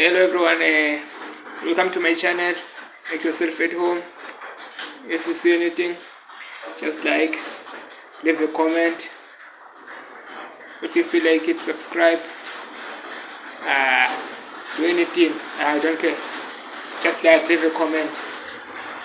hello everyone. Uh, welcome to my channel. Make yourself at home. If you see anything just like leave a comment. If you feel like it subscribe. Uh, do anything. I don't care. Just like leave a comment.